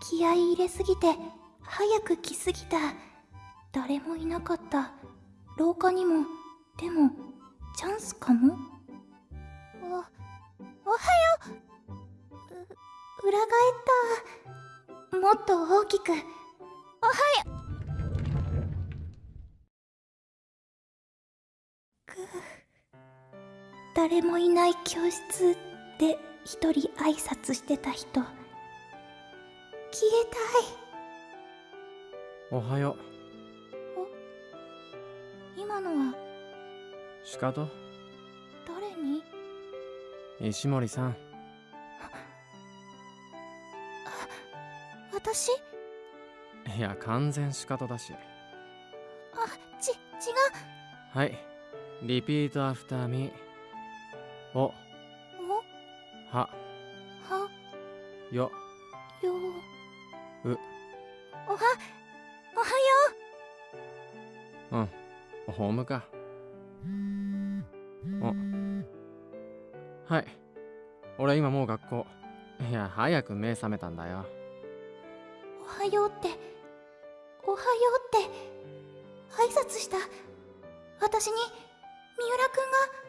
気合い入れすぎて早く来すぎた。誰もいなかった。廊下にも。でもチャンスかも。おおはよう。裏返った。もっと大きく。おはよく。誰もいない教室で一人挨拶してた人。消えおはよたい今のは？うしかと誰に？石森さん。私？いや完全しかとだし。あち違う。はい。リピートアフターミー。おおは。は。よ。よ。う。おはおはよう。ん。ホームか。お。はい。俺今もう学校。いや早く目覚めたんだよ。うおはようっておはようって挨拶した。私に三浦くんが